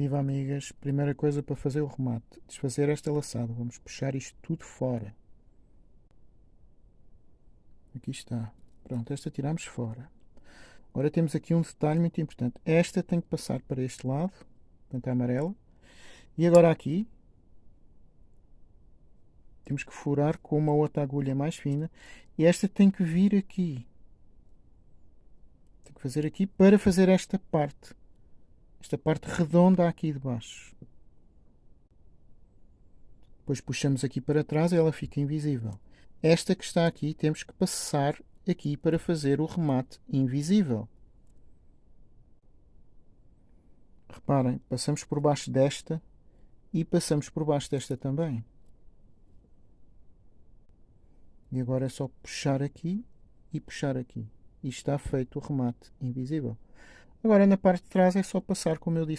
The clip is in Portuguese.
Viva amigas, primeira coisa para fazer o remate, desfazer esta laçada, vamos puxar isto tudo fora. Aqui está. Pronto, esta tiramos fora. Agora temos aqui um detalhe muito importante. Esta tem que passar para este lado, portanto a amarela. E agora aqui, temos que furar com uma outra agulha mais fina. E esta tem que vir aqui. Tem que fazer aqui para fazer esta parte esta parte redonda aqui de baixo. Depois puxamos aqui para trás e ela fica invisível. Esta que está aqui temos que passar aqui para fazer o remate invisível. Reparem, passamos por baixo desta e passamos por baixo desta também. E agora é só puxar aqui e puxar aqui. E está feito o remate invisível. Agora na parte de trás é só passar, como eu disse